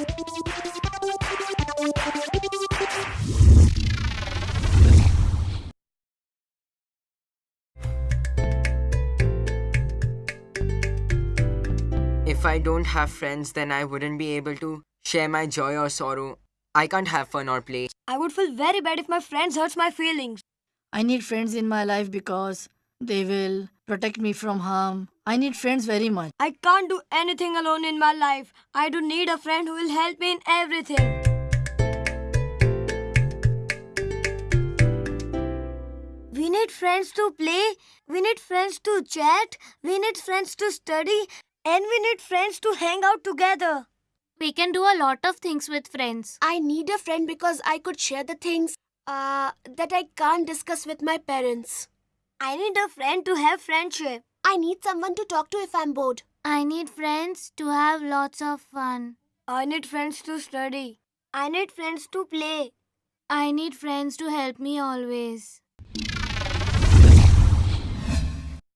If I don't have friends, then I wouldn't be able to share my joy or sorrow. I can't have fun or play. I would feel very bad if my friends hurts my feelings. I need friends in my life because they will protect me from harm. I need friends very much. I can't do anything alone in my life. I do need a friend who will help me in everything. We need friends to play, we need friends to chat, we need friends to study, and we need friends to hang out together. We can do a lot of things with friends. I need a friend because I could share the things uh, that I can't discuss with my parents. I need a friend to have friendship. I need someone to talk to if I'm bored. I need friends to have lots of fun. I need friends to study. I need friends to play. I need friends to help me always.